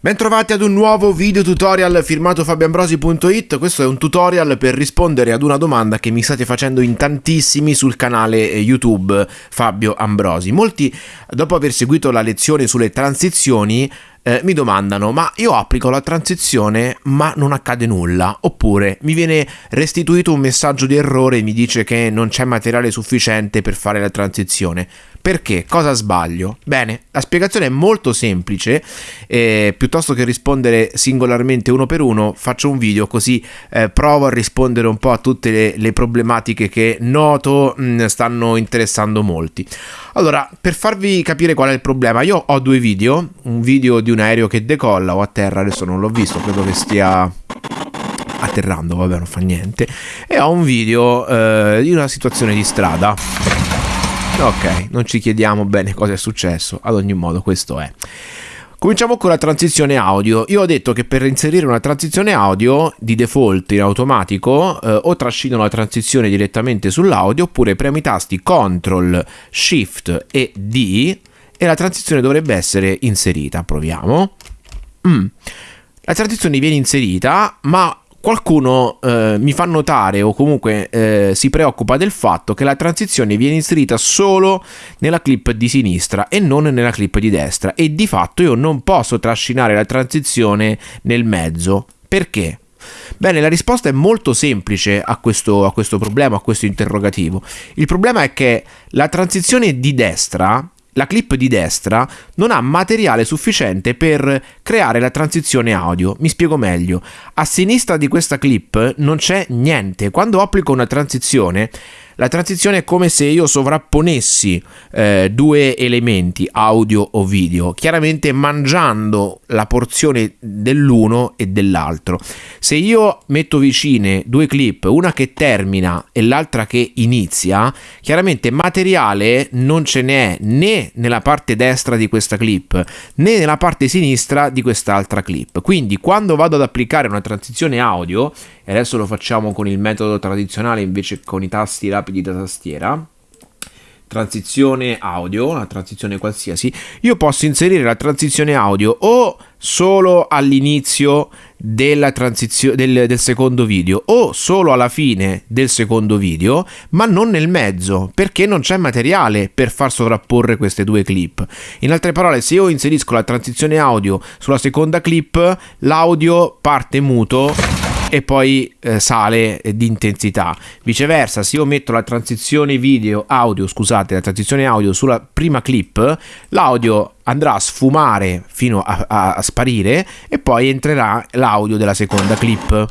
Bentrovati ad un nuovo video tutorial firmato fabioambrosi.it Questo è un tutorial per rispondere ad una domanda che mi state facendo in tantissimi sul canale eh, YouTube Fabio Ambrosi. Molti, dopo aver seguito la lezione sulle transizioni, eh, mi domandano ma io applico la transizione ma non accade nulla? Oppure mi viene restituito un messaggio di errore e mi dice che non c'è materiale sufficiente per fare la transizione perché? Cosa sbaglio? Bene, la spiegazione è molto semplice, eh, piuttosto che rispondere singolarmente uno per uno, faccio un video così eh, provo a rispondere un po' a tutte le, le problematiche che noto mh, mm, stanno interessando molti. Allora, per farvi capire qual è il problema, io ho due video, un video di un aereo che decolla o a terra, adesso non l'ho visto, credo che stia atterrando, vabbè non fa niente, e ho un video eh, di una situazione di strada Ok, non ci chiediamo bene cosa è successo, ad ogni modo questo è. Cominciamo con la transizione audio. Io ho detto che per inserire una transizione audio di default in automatico eh, o trascino la transizione direttamente sull'audio oppure premo i tasti CTRL, SHIFT e D e la transizione dovrebbe essere inserita. Proviamo. Mm. La transizione viene inserita ma qualcuno eh, mi fa notare o comunque eh, si preoccupa del fatto che la transizione viene inserita solo nella clip di sinistra e non nella clip di destra e di fatto io non posso trascinare la transizione nel mezzo. Perché? Bene, la risposta è molto semplice a questo, a questo problema, a questo interrogativo. Il problema è che la transizione di destra la clip di destra non ha materiale sufficiente per creare la transizione audio. Mi spiego meglio. A sinistra di questa clip non c'è niente. Quando applico una transizione la transizione è come se io sovrapponessi eh, due elementi, audio o video, chiaramente mangiando la porzione dell'uno e dell'altro. Se io metto vicine due clip, una che termina e l'altra che inizia, chiaramente materiale non ce n'è né nella parte destra di questa clip né nella parte sinistra di quest'altra clip. Quindi quando vado ad applicare una transizione audio, e adesso lo facciamo con il metodo tradizionale invece con i tasti rapidi da tastiera transizione audio, una transizione qualsiasi, io posso inserire la transizione audio o solo all'inizio della transizione del, del, secondo video o solo alla fine del secondo video, ma non nel mezzo, perché non c'è materiale per far sovrapporre queste due clip. In altre parole, se io inserisco la transizione audio sulla seconda clip, l'audio parte muto e poi eh, sale di intensità. Viceversa, se io metto la transizione video audio, scusate, la transizione audio sulla prima clip, l'audio andrà a sfumare fino a, a, a sparire e poi entrerà l'audio della seconda clip.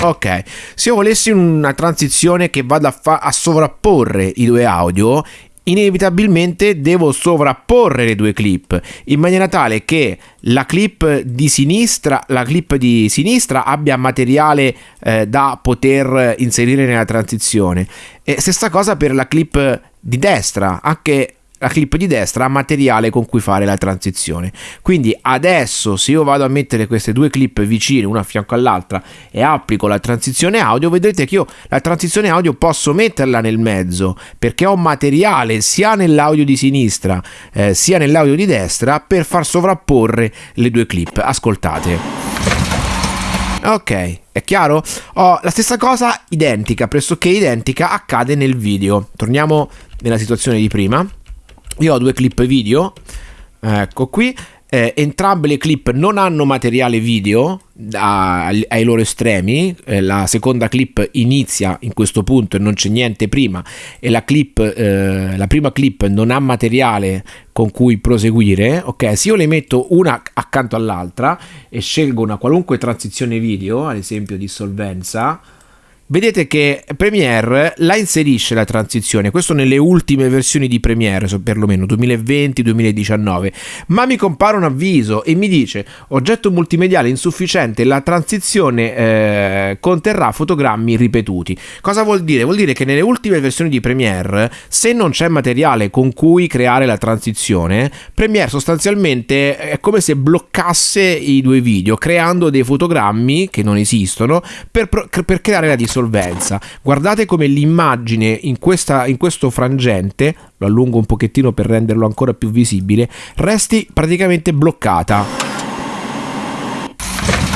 Ok, se io volessi una transizione che vada a, fa- a sovrapporre i due audio, inevitabilmente devo sovrapporre le due clip in maniera tale che la clip di sinistra, la clip di sinistra abbia materiale eh, da poter inserire nella transizione. E stessa cosa per la clip di destra anche la clip di destra ha materiale con cui fare la transizione. Quindi adesso se io vado a mettere queste due clip vicine una a fianco all'altra e applico la transizione audio, vedrete che io la transizione audio posso metterla nel mezzo perché ho materiale sia nell'audio di sinistra eh, sia nell'audio di destra per far sovrapporre le due clip. Ascoltate. Ok, è chiaro? Oh, la stessa cosa identica, pressoché identica, accade nel video. Torniamo nella situazione di prima. Io ho due clip video, ecco qui, eh, entrambe le clip non hanno materiale video a, ai loro estremi, eh, la seconda clip inizia in questo punto e non c'è niente prima. E la, clip, eh, la prima clip non ha materiale con cui proseguire, ok? Se io le metto una accanto all'altra e scelgo una qualunque transizione video, ad esempio di solvenza, vedete che Premiere la inserisce la transizione, questo nelle ultime versioni di Premiere, perlomeno 2020-2019, ma mi compare un avviso e mi dice oggetto multimediale insufficiente, la transizione eh, conterrà fotogrammi ripetuti. Cosa vuol dire? Vuol dire che nelle ultime versioni di Premiere, se non c'è materiale con cui creare la transizione, Premiere sostanzialmente è come se bloccasse i due video, creando dei fotogrammi che non esistono per, per creare la dissoluzione solvenza. Guardate come l'immagine in, questa, in questo frangente, lo allungo un pochettino per renderlo ancora più visibile, resti praticamente bloccata.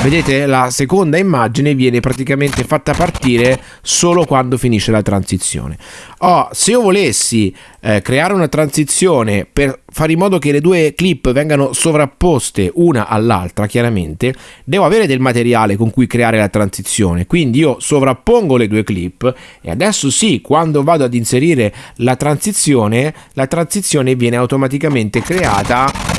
Vedete la seconda immagine viene praticamente fatta partire solo quando finisce la transizione. Oh, se io volessi eh, creare una transizione per fare in modo che le due clip vengano sovrapposte una all'altra, chiaramente, devo avere del materiale con cui creare la transizione. Quindi io sovrappongo le due clip e adesso sì, quando vado ad inserire la transizione, la transizione viene automaticamente creata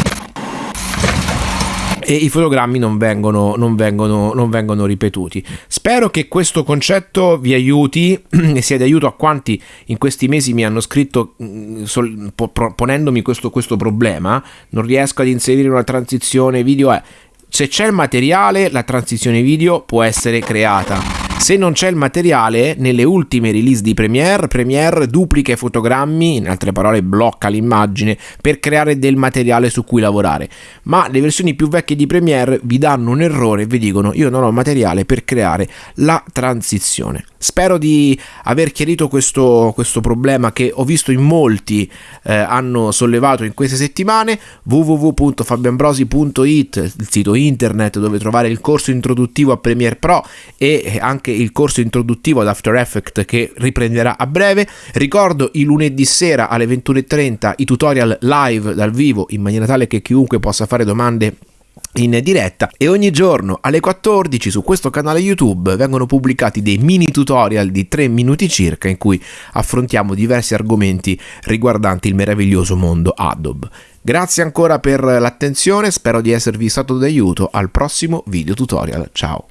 e i fotogrammi non vengono, non vengono, non vengono ripetuti. Spero che questo concetto vi aiuti e sia di aiuto a quanti in questi mesi mi hanno scritto mm, sol, po, ponendomi questo, questo problema. Non riesco ad inserire una transizione video. Eh. Se c'è il materiale, la transizione video può essere creata se non c'è il materiale, nelle ultime release di Premiere, Premiere duplica i fotogrammi, in altre parole blocca l'immagine, per creare del materiale su cui lavorare. Ma le versioni più vecchie di Premiere vi danno un errore e vi dicono io non ho materiale per creare la transizione. Spero di aver chiarito questo, questo problema che ho visto in molti eh, hanno sollevato in queste settimane. www.fabianbrosi.it, il sito internet dove trovare il corso introduttivo a Premiere Pro e anche il corso introduttivo ad After Effects che riprenderà a breve. Ricordo i lunedì sera alle 21.30 i tutorial live dal vivo in maniera tale che chiunque possa fare domande in diretta e ogni giorno alle 14 su questo canale YouTube vengono pubblicati dei mini tutorial di 3 minuti circa in cui affrontiamo diversi argomenti riguardanti il meraviglioso mondo Adobe. Grazie ancora per l'attenzione, spero di esservi stato d'aiuto al prossimo video tutorial. Ciao!